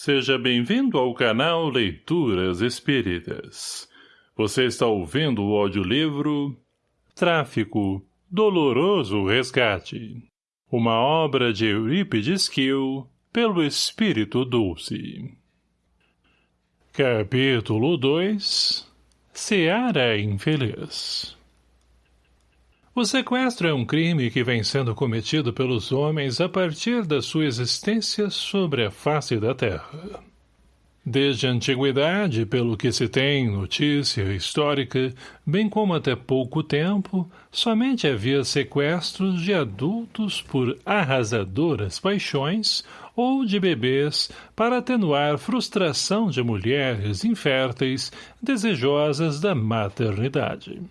Seja bem-vindo ao canal Leituras Espíritas. Você está ouvindo o audiolivro Tráfico, Doloroso Resgate. Uma obra de Eurípides Kiel, pelo Espírito Dulce. Capítulo 2 Seara Infeliz o sequestro é um crime que vem sendo cometido pelos homens a partir da sua existência sobre a face da Terra. Desde a antiguidade, pelo que se tem notícia histórica, bem como até pouco tempo, somente havia sequestros de adultos por arrasadoras paixões ou de bebês para atenuar frustração de mulheres inférteis desejosas da maternidade.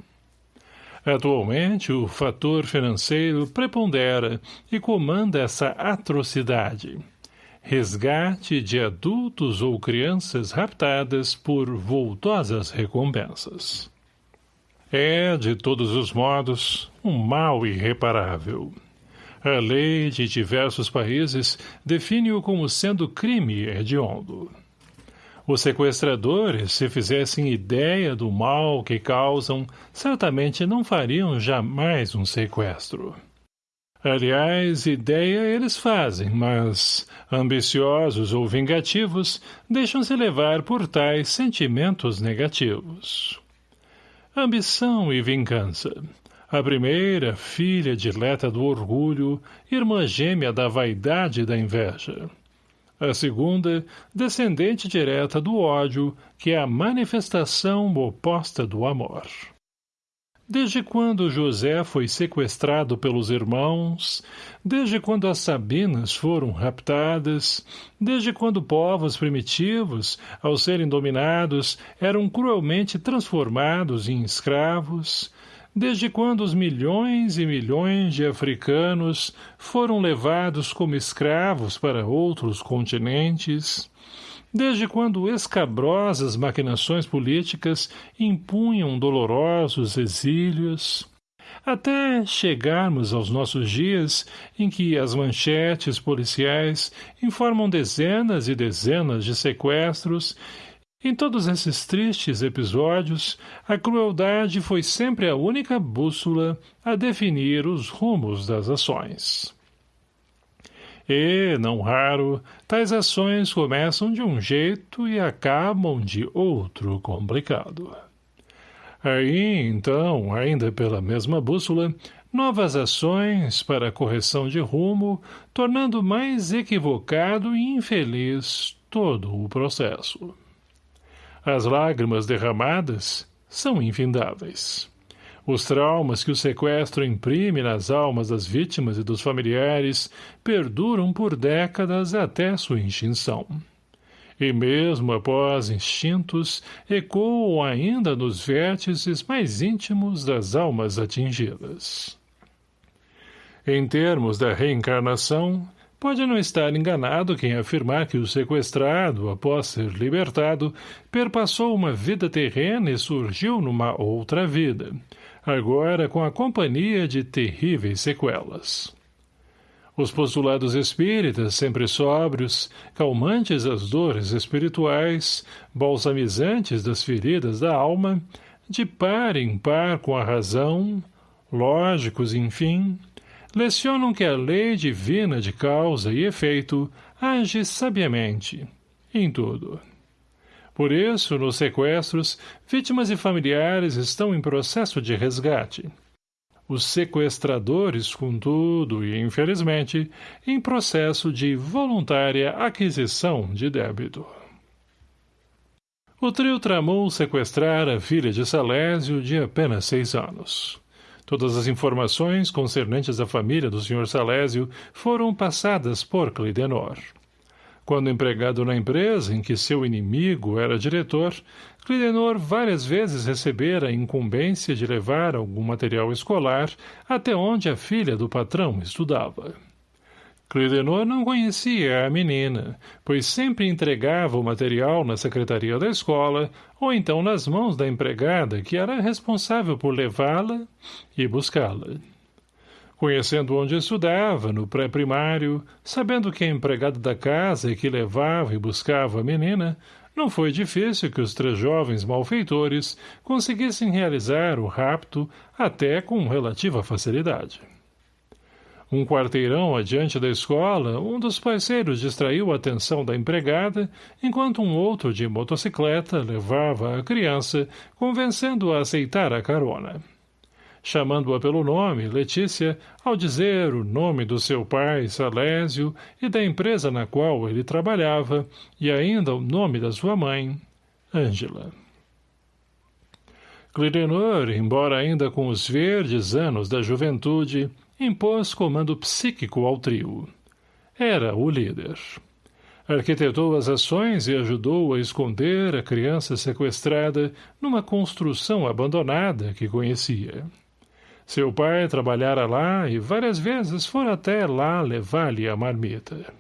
Atualmente, o fator financeiro prepondera e comanda essa atrocidade. Resgate de adultos ou crianças raptadas por voltosas recompensas. É, de todos os modos, um mal irreparável. A lei de diversos países define-o como sendo crime hediondo. Os sequestradores, se fizessem ideia do mal que causam, certamente não fariam jamais um sequestro. Aliás, ideia eles fazem, mas, ambiciosos ou vingativos, deixam-se levar por tais sentimentos negativos. Ambição e vingança. A primeira, filha dileta do orgulho, irmã gêmea da vaidade e da inveja a segunda, descendente direta do ódio, que é a manifestação oposta do amor. Desde quando José foi sequestrado pelos irmãos, desde quando as Sabinas foram raptadas, desde quando povos primitivos, ao serem dominados, eram cruelmente transformados em escravos, desde quando os milhões e milhões de africanos foram levados como escravos para outros continentes, desde quando escabrosas maquinações políticas impunham dolorosos exílios, até chegarmos aos nossos dias em que as manchetes policiais informam dezenas e dezenas de sequestros em todos esses tristes episódios, a crueldade foi sempre a única bússola a definir os rumos das ações. E, não raro, tais ações começam de um jeito e acabam de outro complicado. Aí, então, ainda pela mesma bússola, novas ações para correção de rumo, tornando mais equivocado e infeliz todo o processo. As lágrimas derramadas são infindáveis. Os traumas que o sequestro imprime nas almas das vítimas e dos familiares perduram por décadas até sua extinção. E mesmo após instintos, ecoam ainda nos vértices mais íntimos das almas atingidas. Em termos da reencarnação, Pode não estar enganado quem afirmar que o sequestrado, após ser libertado, perpassou uma vida terrena e surgiu numa outra vida, agora com a companhia de terríveis sequelas. Os postulados espíritas, sempre sóbrios, calmantes às dores espirituais, balsamizantes das feridas da alma, de par em par com a razão, lógicos, enfim, lecionam que a lei divina de causa e efeito age sabiamente, em tudo. Por isso, nos sequestros, vítimas e familiares estão em processo de resgate. Os sequestradores, contudo, e infelizmente, em processo de voluntária aquisição de débito. O trio tramou sequestrar a filha de Salésio de apenas seis anos. Todas as informações concernentes à família do Sr. Salésio foram passadas por Clidenor. Quando empregado na empresa em que seu inimigo era diretor, Clidenor várias vezes recebera a incumbência de levar algum material escolar até onde a filha do patrão estudava. Clidenor não conhecia a menina, pois sempre entregava o material na secretaria da escola ou então nas mãos da empregada que era responsável por levá-la e buscá-la. Conhecendo onde estudava, no pré-primário, sabendo que a empregada da casa e que levava e buscava a menina, não foi difícil que os três jovens malfeitores conseguissem realizar o rapto até com relativa facilidade. Um quarteirão adiante da escola, um dos parceiros distraiu a atenção da empregada, enquanto um outro de motocicleta levava a criança, convencendo-a a aceitar a carona. Chamando-a pelo nome, Letícia, ao dizer o nome do seu pai, Salésio, e da empresa na qual ele trabalhava, e ainda o nome da sua mãe, Ângela. Clidenor, embora ainda com os verdes anos da juventude, impôs comando psíquico ao trio. Era o líder. Arquitetou as ações e ajudou a esconder a criança sequestrada numa construção abandonada que conhecia. Seu pai trabalhara lá e várias vezes fora até lá levar-lhe a marmita.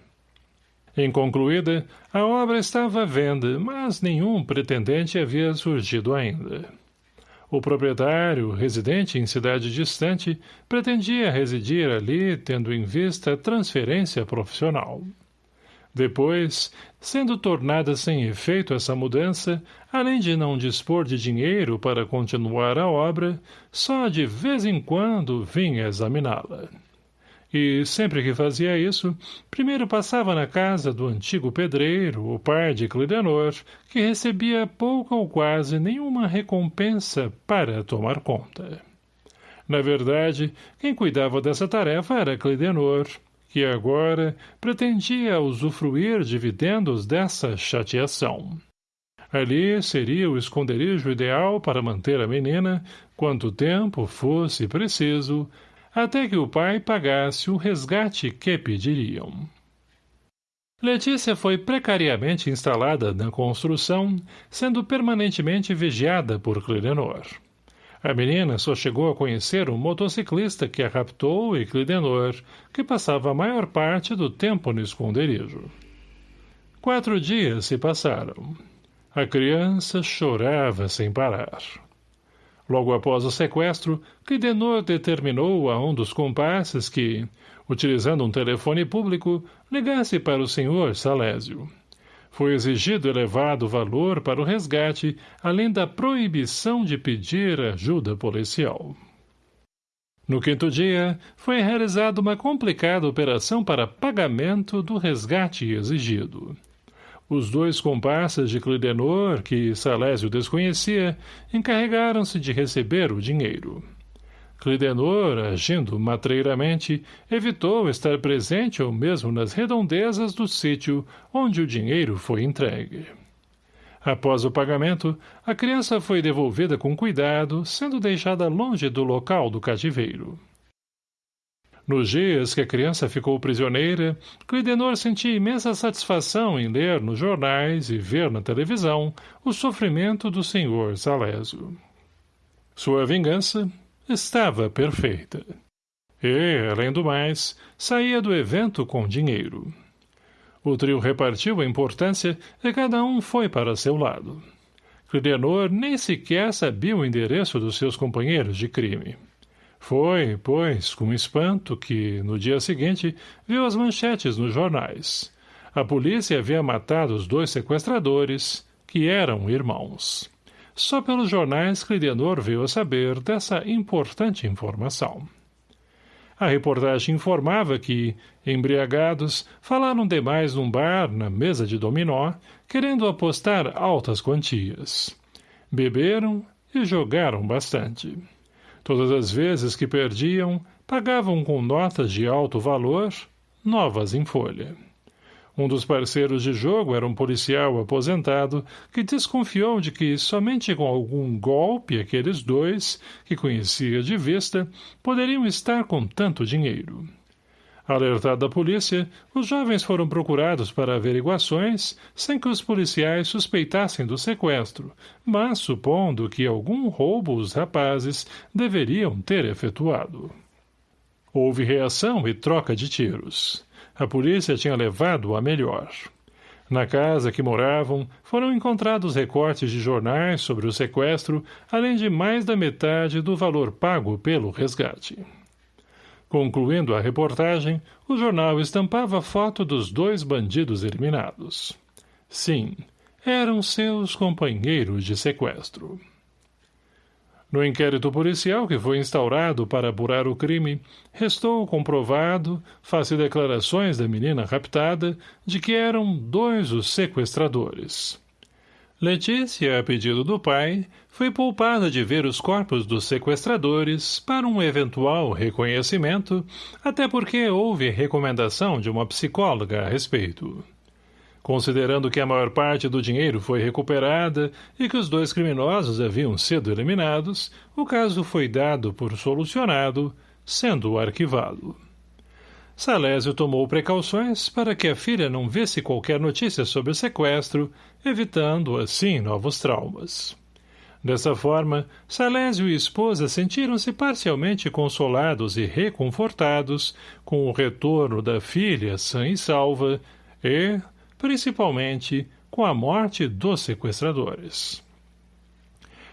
Inconcluída, a obra estava à venda, mas nenhum pretendente havia surgido ainda. O proprietário, residente em cidade distante, pretendia residir ali tendo em vista a transferência profissional. Depois, sendo tornada sem efeito essa mudança, além de não dispor de dinheiro para continuar a obra, só de vez em quando vinha examiná-la e, sempre que fazia isso, primeiro passava na casa do antigo pedreiro, o pai de Clidenor, que recebia pouca ou quase nenhuma recompensa para tomar conta. Na verdade, quem cuidava dessa tarefa era Clidenor, que agora pretendia usufruir dividendos dessa chateação. Ali seria o esconderijo ideal para manter a menina, quanto tempo fosse preciso, até que o pai pagasse o resgate que pediriam. Letícia foi precariamente instalada na construção, sendo permanentemente vigiada por Clidenor. A menina só chegou a conhecer um motociclista que a raptou e Clidenor, que passava a maior parte do tempo no esconderijo. Quatro dias se passaram. A criança chorava sem parar. Logo após o sequestro, Clidenor determinou a um dos comparsas que, utilizando um telefone público, ligasse para o senhor Salésio. Foi exigido elevado valor para o resgate, além da proibição de pedir ajuda policial. No quinto dia, foi realizada uma complicada operação para pagamento do resgate exigido. Os dois comparsas de Clidenor, que Salésio desconhecia, encarregaram-se de receber o dinheiro. Clidenor, agindo matreiramente, evitou estar presente ou mesmo nas redondezas do sítio onde o dinheiro foi entregue. Após o pagamento, a criança foi devolvida com cuidado, sendo deixada longe do local do cativeiro. Nos dias que a criança ficou prisioneira, Clidenor sentia imensa satisfação em ler nos jornais e ver na televisão o sofrimento do senhor Salésio. Sua vingança estava perfeita. E, além do mais, saía do evento com dinheiro. O trio repartiu a importância e cada um foi para seu lado. Clidenor nem sequer sabia o endereço dos seus companheiros de crime. Foi, pois, com espanto que, no dia seguinte, viu as manchetes nos jornais. A polícia havia matado os dois sequestradores, que eram irmãos. Só pelos jornais Clidenor veio a saber dessa importante informação. A reportagem informava que, embriagados, falaram demais num bar, na mesa de dominó, querendo apostar altas quantias. Beberam e jogaram bastante. Todas as vezes que perdiam, pagavam com notas de alto valor, novas em folha. Um dos parceiros de jogo era um policial aposentado que desconfiou de que somente com algum golpe aqueles dois, que conhecia de vista, poderiam estar com tanto dinheiro. Alertado da polícia, os jovens foram procurados para averiguações, sem que os policiais suspeitassem do sequestro, mas supondo que algum roubo os rapazes deveriam ter efetuado. Houve reação e troca de tiros. A polícia tinha levado a melhor. Na casa que moravam, foram encontrados recortes de jornais sobre o sequestro, além de mais da metade do valor pago pelo resgate. Concluindo a reportagem, o jornal estampava foto dos dois bandidos eliminados. Sim, eram seus companheiros de sequestro. No inquérito policial que foi instaurado para apurar o crime, restou comprovado, face declarações da menina raptada, de que eram dois os sequestradores. Letícia, a pedido do pai, foi poupada de ver os corpos dos sequestradores para um eventual reconhecimento, até porque houve recomendação de uma psicóloga a respeito. Considerando que a maior parte do dinheiro foi recuperada e que os dois criminosos haviam sido eliminados, o caso foi dado por solucionado, sendo arquivado. Salésio tomou precauções para que a filha não visse qualquer notícia sobre o sequestro, evitando, assim, novos traumas. Dessa forma, Salésio e esposa sentiram-se parcialmente consolados e reconfortados com o retorno da filha sã e salva e, principalmente, com a morte dos sequestradores.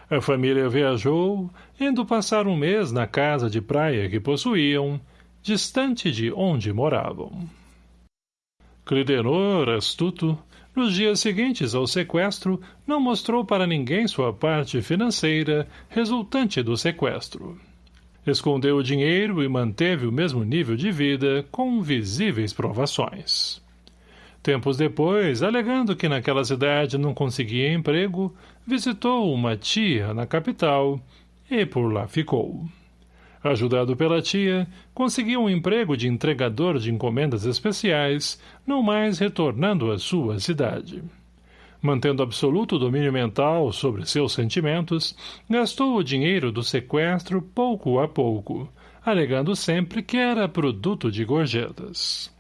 A família viajou, indo passar um mês na casa de praia que possuíam, distante de onde moravam. Clidenor, astuto, nos dias seguintes ao sequestro, não mostrou para ninguém sua parte financeira resultante do sequestro. Escondeu o dinheiro e manteve o mesmo nível de vida com visíveis provações. Tempos depois, alegando que naquela cidade não conseguia emprego, visitou uma tia na capital e por lá ficou. Ajudado pela tia, conseguiu um emprego de entregador de encomendas especiais, não mais retornando à sua cidade. Mantendo absoluto domínio mental sobre seus sentimentos, gastou o dinheiro do sequestro pouco a pouco, alegando sempre que era produto de gorjetas.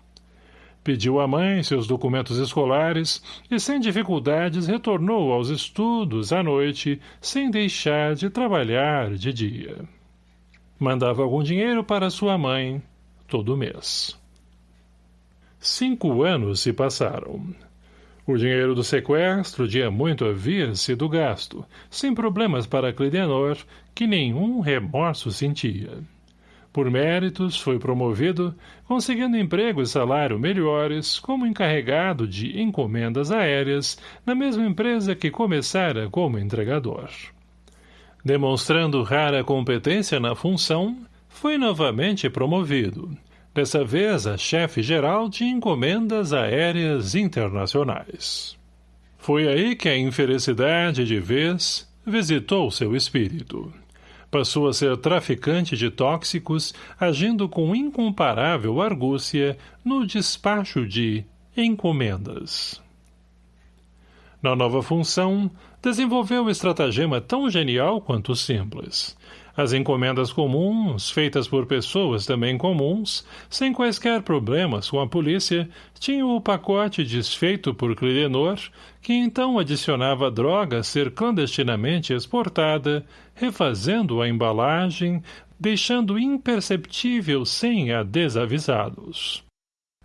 Pediu à mãe seus documentos escolares e, sem dificuldades, retornou aos estudos à noite, sem deixar de trabalhar de dia. Mandava algum dinheiro para sua mãe todo mês. Cinco anos se passaram. O dinheiro do sequestro de muito havia sido gasto, sem problemas para Clidenor, que nenhum remorso sentia. Por méritos, foi promovido, conseguindo emprego e salário melhores como encarregado de encomendas aéreas na mesma empresa que começara como entregador. Demonstrando rara competência na função, foi novamente promovido, dessa vez a chefe-geral de encomendas aéreas internacionais. Foi aí que a infelicidade de vez visitou seu espírito. Passou a ser traficante de tóxicos, agindo com incomparável argúcia no despacho de encomendas. Na nova função, desenvolveu estratagema tão genial quanto simples. As encomendas comuns, feitas por pessoas também comuns, sem quaisquer problemas com a polícia, tinham o pacote desfeito por Clidenor, que então adicionava droga a ser clandestinamente exportada, refazendo a embalagem, deixando imperceptível sem a desavisados.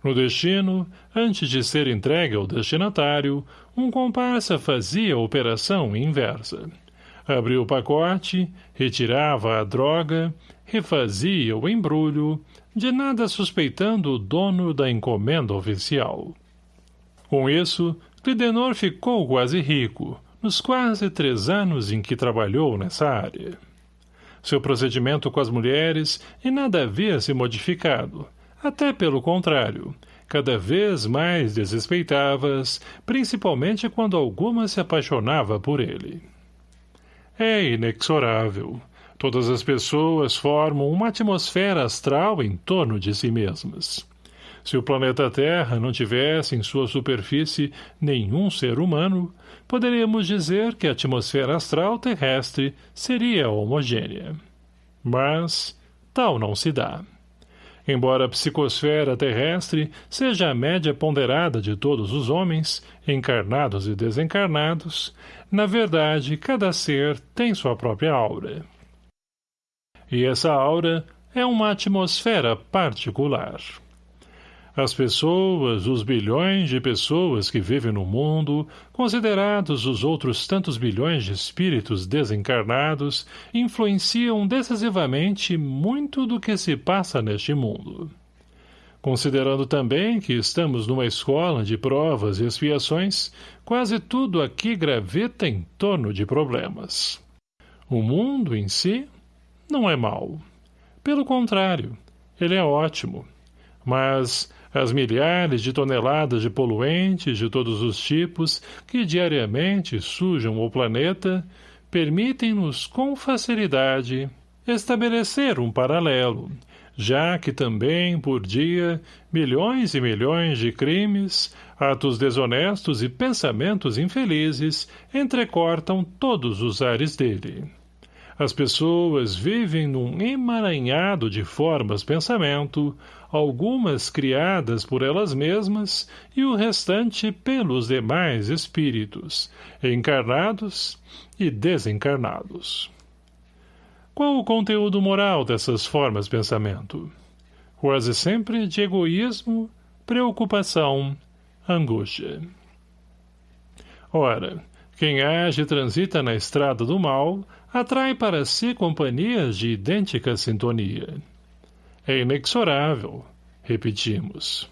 No destino, antes de ser entregue ao destinatário, um comparsa fazia a operação inversa. Abria o pacote, retirava a droga, refazia o embrulho, de nada suspeitando o dono da encomenda oficial. Com isso, Clidenor ficou quase rico, nos quase três anos em que trabalhou nessa área. Seu procedimento com as mulheres em nada havia se modificado, até pelo contrário, cada vez mais desrespeitavas, principalmente quando alguma se apaixonava por ele. É inexorável. Todas as pessoas formam uma atmosfera astral em torno de si mesmas. Se o planeta Terra não tivesse em sua superfície nenhum ser humano, poderíamos dizer que a atmosfera astral terrestre seria homogênea. Mas tal não se dá. Embora a psicosfera terrestre seja a média ponderada de todos os homens, encarnados e desencarnados, na verdade, cada ser tem sua própria aura. E essa aura é uma atmosfera particular. As pessoas, os bilhões de pessoas que vivem no mundo, considerados os outros tantos bilhões de espíritos desencarnados, influenciam decisivamente muito do que se passa neste mundo. Considerando também que estamos numa escola de provas e expiações, quase tudo aqui gravita em torno de problemas. O mundo em si não é mau. Pelo contrário, ele é ótimo. Mas as milhares de toneladas de poluentes de todos os tipos que diariamente sujam o planeta permitem-nos com facilidade estabelecer um paralelo, já que também, por dia, milhões e milhões de crimes, atos desonestos e pensamentos infelizes entrecortam todos os ares dele. As pessoas vivem num emaranhado de formas pensamento, algumas criadas por elas mesmas e o restante pelos demais espíritos, encarnados e desencarnados. Qual o conteúdo moral dessas formas pensamento? Quase sempre de egoísmo, preocupação, angústia. Ora, quem age e transita na estrada do mal atrai para si companhias de idêntica sintonia. É inexorável, repetimos.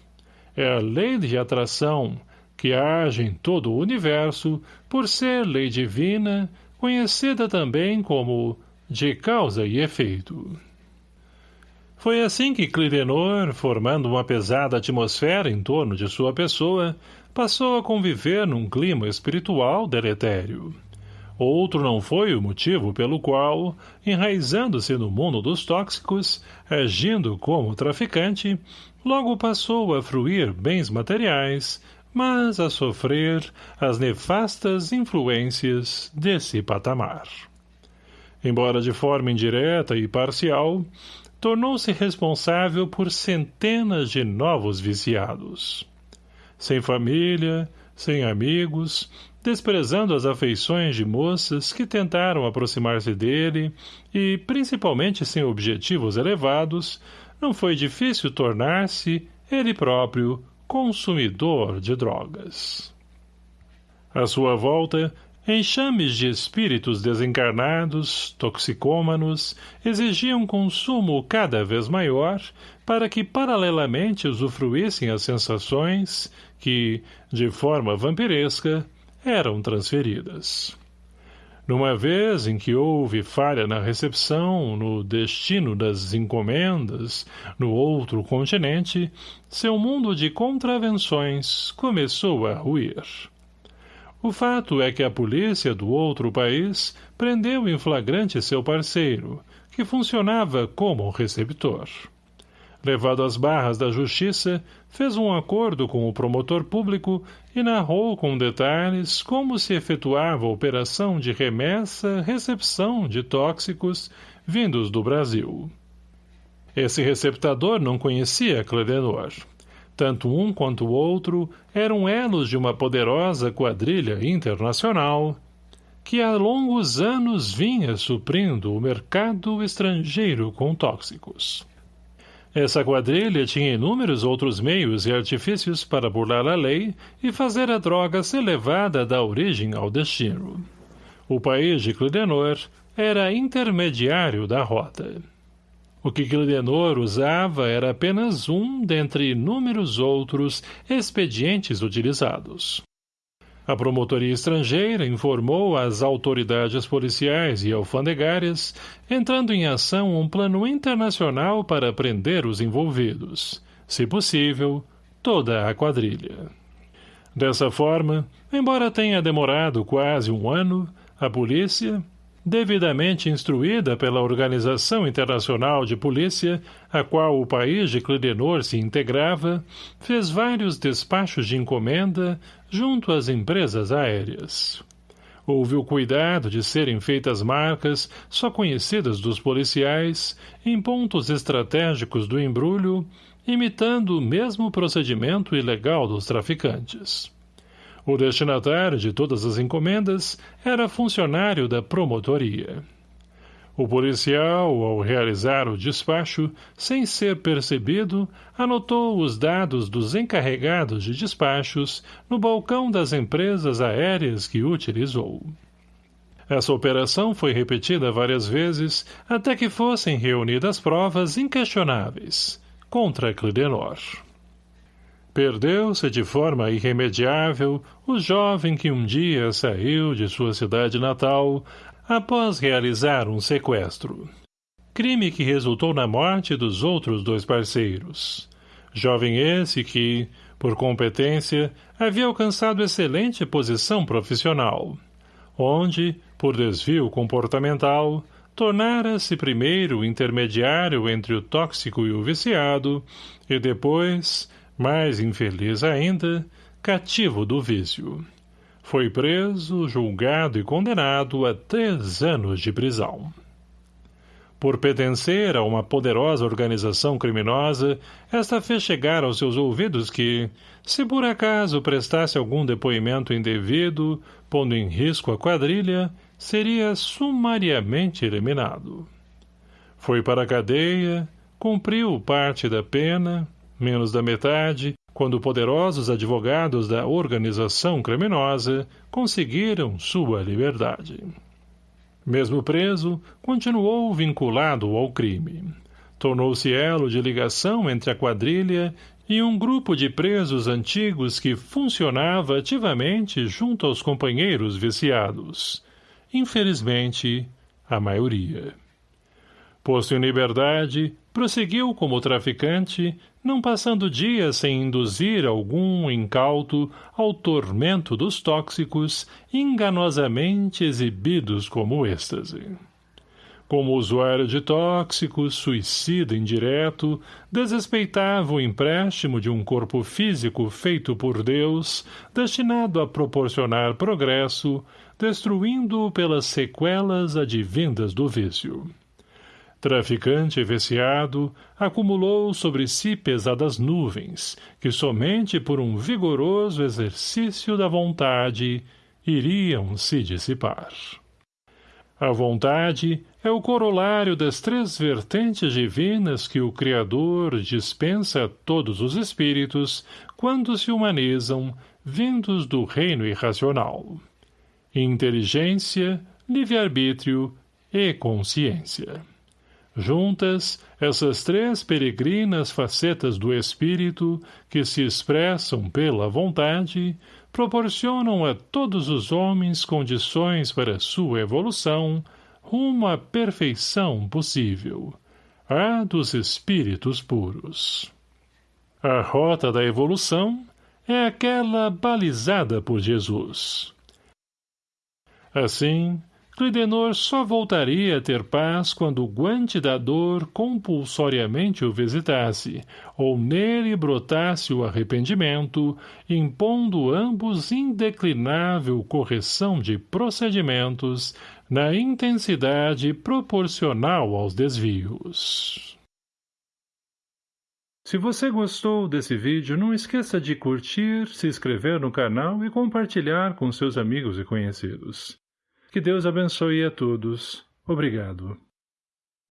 É a lei de atração que age em todo o universo por ser lei divina, conhecida também como de causa e efeito. Foi assim que Clidenor, formando uma pesada atmosfera em torno de sua pessoa, passou a conviver num clima espiritual deletério. Outro não foi o motivo pelo qual, enraizando-se no mundo dos tóxicos, agindo como traficante, logo passou a fruir bens materiais, mas a sofrer as nefastas influências desse patamar. Embora de forma indireta e parcial, tornou-se responsável por centenas de novos viciados. Sem família, sem amigos, desprezando as afeições de moças que tentaram aproximar-se dele e, principalmente sem objetivos elevados, não foi difícil tornar-se, ele próprio, consumidor de drogas. À sua volta, enxames de espíritos desencarnados, toxicômanos, exigiam consumo cada vez maior para que paralelamente usufruíssem as sensações que, de forma vampiresca, eram transferidas. Numa vez em que houve falha na recepção, no destino das encomendas, no outro continente, seu mundo de contravenções começou a ruir. O fato é que a polícia do outro país prendeu em flagrante seu parceiro, que funcionava como receptor levado às barras da justiça, fez um acordo com o promotor público e narrou com detalhes como se efetuava a operação de remessa-recepção de tóxicos vindos do Brasil. Esse receptador não conhecia Cledenor. Tanto um quanto o outro eram elos de uma poderosa quadrilha internacional que há longos anos vinha suprindo o mercado estrangeiro com tóxicos. Essa quadrilha tinha inúmeros outros meios e artifícios para burlar a lei e fazer a droga ser levada da origem ao destino. O país de Clidenor era intermediário da rota. O que Clidenor usava era apenas um dentre inúmeros outros expedientes utilizados. A promotoria estrangeira informou às autoridades policiais e alfandegárias, entrando em ação um plano internacional para prender os envolvidos, se possível, toda a quadrilha. Dessa forma, embora tenha demorado quase um ano, a polícia, devidamente instruída pela Organização Internacional de Polícia, a qual o país de Clidenor se integrava, fez vários despachos de encomenda junto às empresas aéreas. Houve o cuidado de serem feitas marcas, só conhecidas dos policiais, em pontos estratégicos do embrulho, imitando o mesmo procedimento ilegal dos traficantes. O destinatário de todas as encomendas era funcionário da promotoria. O policial, ao realizar o despacho, sem ser percebido, anotou os dados dos encarregados de despachos no balcão das empresas aéreas que utilizou. Essa operação foi repetida várias vezes até que fossem reunidas provas inquestionáveis contra Clidenor. Perdeu-se de forma irremediável o jovem que um dia saiu de sua cidade natal após realizar um sequestro. Crime que resultou na morte dos outros dois parceiros. Jovem esse que, por competência, havia alcançado excelente posição profissional, onde, por desvio comportamental, tornara-se primeiro intermediário entre o tóxico e o viciado, e depois, mais infeliz ainda, cativo do vício. Foi preso, julgado e condenado a três anos de prisão. Por pertencer a uma poderosa organização criminosa, esta fez chegar aos seus ouvidos que, se por acaso prestasse algum depoimento indevido, pondo em risco a quadrilha, seria sumariamente eliminado. Foi para a cadeia, cumpriu parte da pena, menos da metade, quando poderosos advogados da organização criminosa conseguiram sua liberdade. Mesmo preso, continuou vinculado ao crime. Tornou-se elo de ligação entre a quadrilha e um grupo de presos antigos que funcionava ativamente junto aos companheiros viciados. Infelizmente, a maioria. Posto em liberdade, prosseguiu como traficante, não passando dias sem induzir algum incauto ao tormento dos tóxicos enganosamente exibidos como êxtase. Como usuário de tóxicos, suicida indireto, desrespeitava o empréstimo de um corpo físico feito por Deus, destinado a proporcionar progresso, destruindo-o pelas sequelas advindas do vício. Traficante viciado, acumulou sobre si pesadas nuvens, que somente por um vigoroso exercício da vontade iriam se dissipar. A vontade é o corolário das três vertentes divinas que o Criador dispensa a todos os espíritos quando se humanizam, vindos do reino irracional. Inteligência, livre-arbítrio e consciência. Juntas, essas três peregrinas facetas do espírito, que se expressam pela vontade, proporcionam a todos os homens condições para sua evolução rumo à perfeição possível, a dos espíritos puros. A rota da evolução é aquela balizada por Jesus. Assim, Clidenor só voltaria a ter paz quando o guante da dor compulsoriamente o visitasse, ou nele brotasse o arrependimento, impondo ambos indeclinável correção de procedimentos na intensidade proporcional aos desvios. Se você gostou desse vídeo, não esqueça de curtir, se inscrever no canal e compartilhar com seus amigos e conhecidos. Que Deus abençoe a todos. Obrigado.